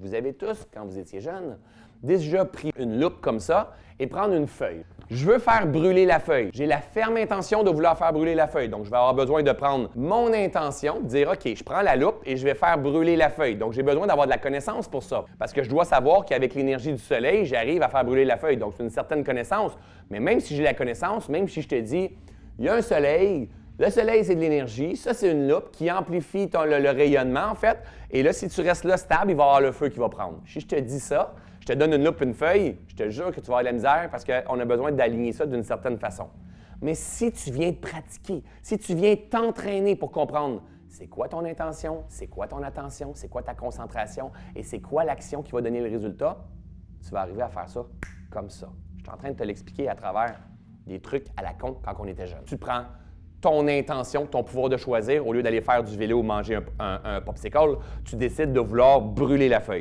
Vous avez tous, quand vous étiez jeune, déjà pris une loupe comme ça et prendre une feuille. Je veux faire brûler la feuille. J'ai la ferme intention de vouloir faire brûler la feuille. Donc, je vais avoir besoin de prendre mon intention, dire, OK, je prends la loupe et je vais faire brûler la feuille. Donc, j'ai besoin d'avoir de la connaissance pour ça. Parce que je dois savoir qu'avec l'énergie du soleil, j'arrive à faire brûler la feuille. Donc, c'est une certaine connaissance. Mais même si j'ai la connaissance, même si je te dis, il y a un soleil, le soleil, c'est de l'énergie. Ça, c'est une loupe qui amplifie le, rayonnement, en fait. Et là, si tu restes là stable, il va y avoir le feu qui va prendre. Si je te dis ça, je te donne une loupe, une feuille, je te jure que tu vas avoir de la misère parce qu'on a besoin d'aligner ça d'une certaine façon. Mais si tu viens te pratiquer, si tu viens t'entraîner pour comprendre c'est quoi ton intention, c'est quoi ton attention, c'est quoi ta concentration et c'est quoi l'action qui va donner le résultat, tu vas arriver à faire ça comme ça. Je suis en train de te l'expliquer à travers des trucs à la con quand on était jeune. Tu prends ton intention, ton pouvoir de choisir, au lieu d'aller faire du vélo ou manger un, popsicle, tu décides de vouloir brûler la feuille.